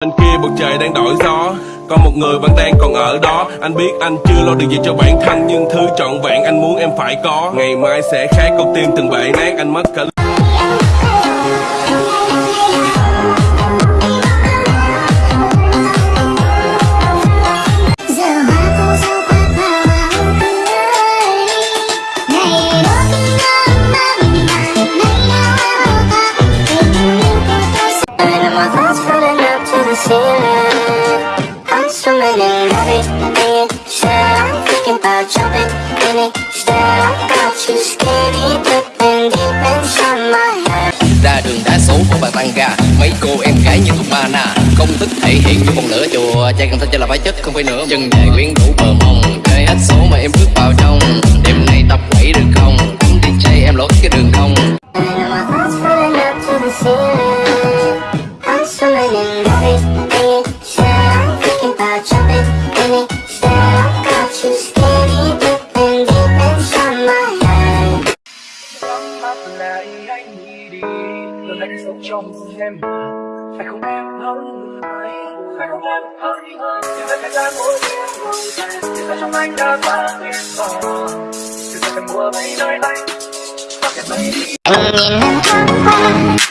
Bên kia bầu trời đang đổi gió. Có một người vẫn đang còn ở đó. Anh biết anh chưa lo được gì cho bản thân, Nhưng thứ trọn vẹn anh muốn em phải có. Ngày mai sẽ khác, con tim từng bể nát, Anh mất cả đường của bạn tăng ga mấy cô em gái như thuộc ba na công thức thể hiện như một lửa chùa. Trai cần thơ cho là phải chất không phải nữa chân dài quyến đủ bờ mông chơi hết số mà em bước vào trong. Đêm nay tập quẩy được không? Cắm DJ em lỗi cái đường không? I'm swimming in everything trong em. Phải không em hơn người? Phải không em hơn người? Chỉ là thời gian mỗi đêm ngồi dài chỉ là trong anh đã quá tuyệt vời chỉ là mùa mây nơi đây và kẹt mây đi. Nhìn em thoáng qua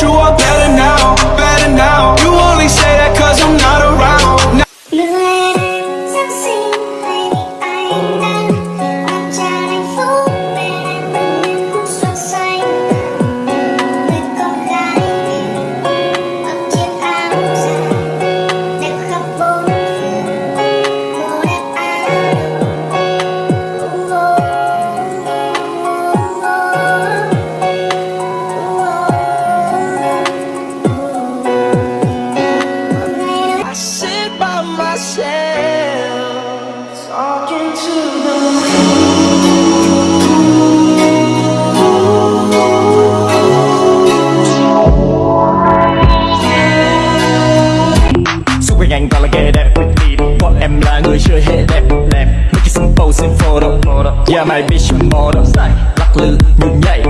you are better now, better now. You only say that cause I'm not Yeah my bitch model Lắc lư nhún nhảy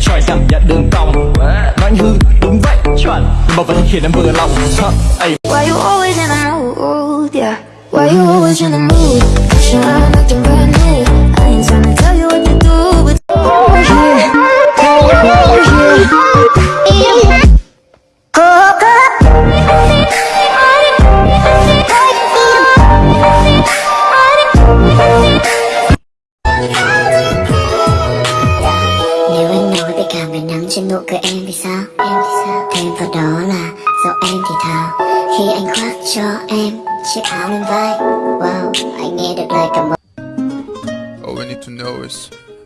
Choi cảm nhận đường cong Nói hư đúng vậy Nhưng mà vẫn khiến em vừa lòng Huh, ay. Why you always in the mood? Yeah. Why you always in the mood? Pushing around acting brand know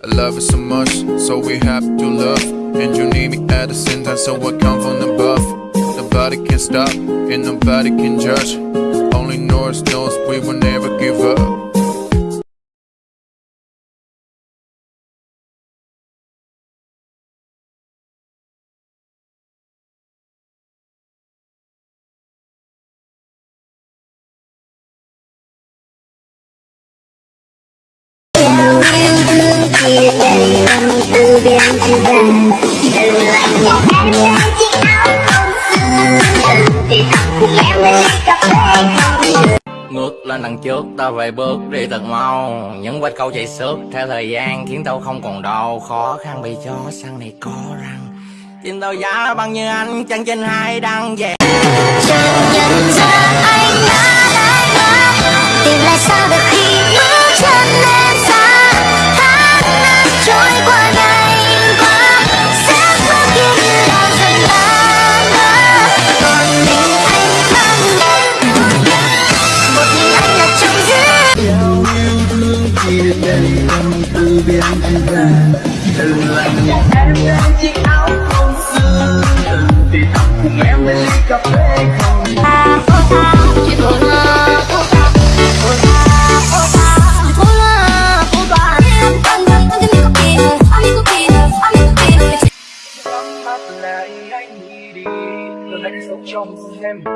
I love you so much, so we have to love. And you need me at the same time, so I come from above. Nobody can stop, and nobody can judge. Only North knows we will never give up. Ngược lên đằng trước ta về bước đi thật mau. Những vết câu chạy xước theo thời gian khiến tao không còn đau khó khăn bị cho sang này có răng. Tin tao giá bằng như anh, chân trên hai đăng về Chẳng nhận ra, anh đã lại ngã Tìm lại sao được khi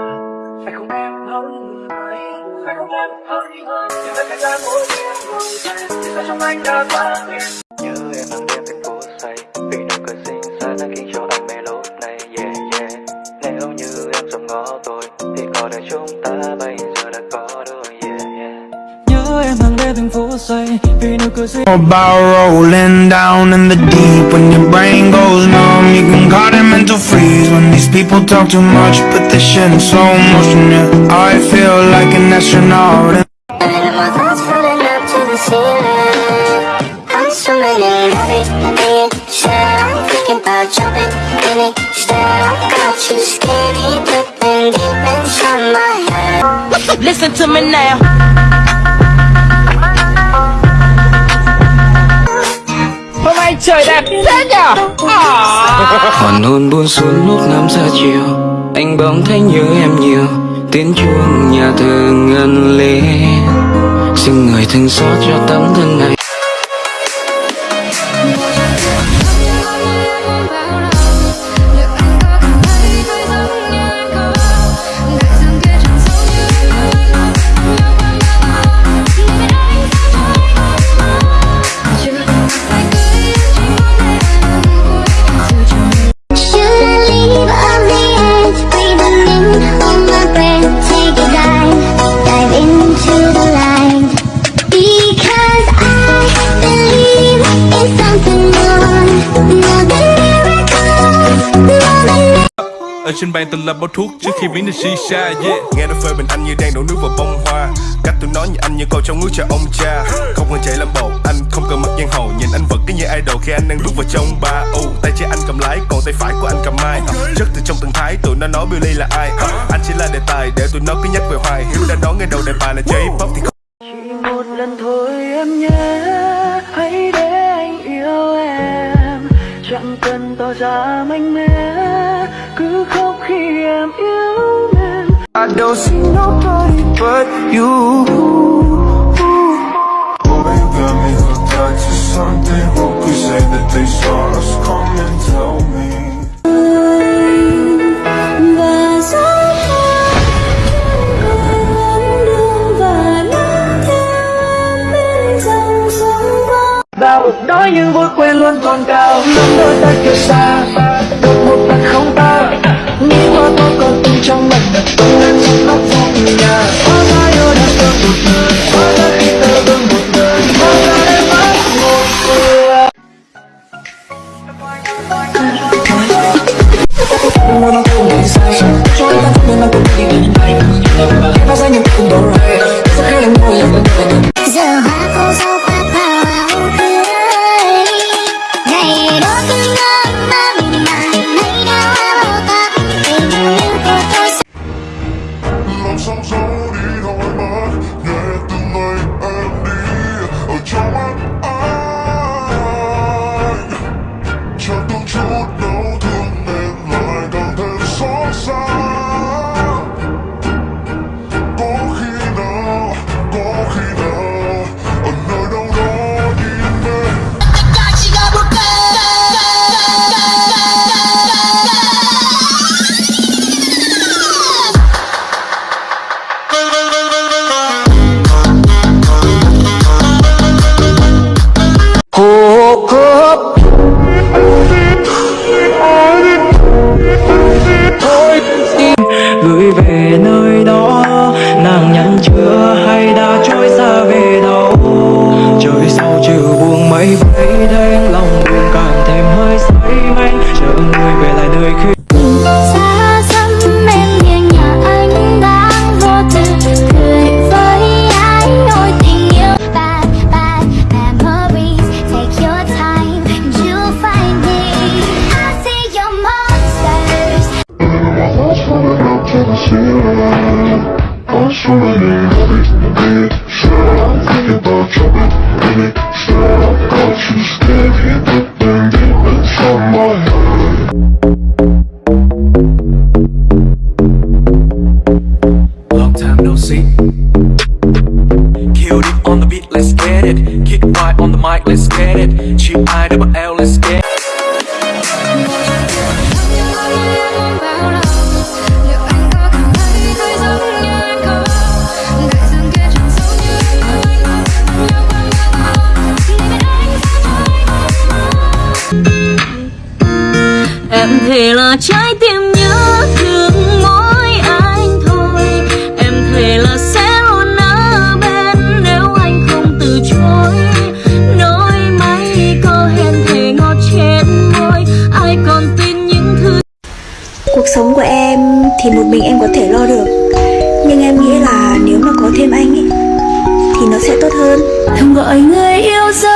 người? Ấy phải không em hơn hơn nhưng tất cả mỗi đêm ngồi thề thì sao trong anh đã quá nhớ em hàng đêm thành phố say. Vì nụ cười xinh xắn đã khiến cho anh mê này. Yeah yeah. Nếu như em dòm ngó tôi. Thì có đời chúng ta bây giờ đã có đôi. Yeah yeah. Nhớ em hàng đêm thành phố say Vì nụ cười About rolling down in the deep. When your brain goes numb You can call it mental freeze. When these people talk too much Put this shit in slow motion. Yeah, I feel like an astronaut And my thoughts floating up to the ceiling. I'm swimming in everything Said I'm thinking about jumping in it Instead I got you skinny dipping deep inside my head. Listen to me now. Trời đẹp thế nhở? Hoàn hôn buông xuống lúc năm giờ chiều, Anh bỗng thấy nhớ em nhiều. Tiếng chuông nhà thờ ngân lên, Xin người thương xót cho tấm thân này. Ở trên bàn từng là bao thuốc trước khi biến thành shisha yeah. Nghe nó phê bình anh như đang đổ nước vào bông hoa. Cách tôi nói như anh như câu trong nước cho ông cha. Không cần chạy làm bột, anh không cần mặc giang hồ. Nhìn anh vật cái như idol khi anh đang bước vào trong ba. Ô, tay trái anh cầm lái, còn tay phải của anh cầm mai uh, Rất từ trong từng thái, tụi nó nói Billy là ai? Uh, Anh chỉ là đề tài để tụi nó cứ nhắc về hoài. Hiếu đã nói ngay đầu đề bài là J-pop thì không chỉ một lần thôi em nhé hãy để anh yêu em. Chẳng cần tỏ ra mạnh mẽ cứ khóc khi em yêu nên I don't see nobody but you. Oh, you got me hooked to something Who could say that they saw us come and tell me Và gió vẫn đường và những vui quên luôn còn cao. Lắm đôi ta kia xa. Mình tung chưa hay đã trôi xa về đâu. Trời sau trừ buông mây vây đến lòng buồn càng thêm hơi say men Chờ người về lại nơi khi là trái tim nhớ thương mỗi anh thôi. Em thề là sẽ luôn ở bên nếu anh không từ chối. Nói mấy câu hẹn thề ngọt trên môi. Ai còn tin những thứ Cuộc sống của em thì một mình em có thể lo được. Nhưng em nghĩ là nếu mà có thêm anh ấy Thì nó sẽ tốt hơn. Thầm gọi người yêu dấu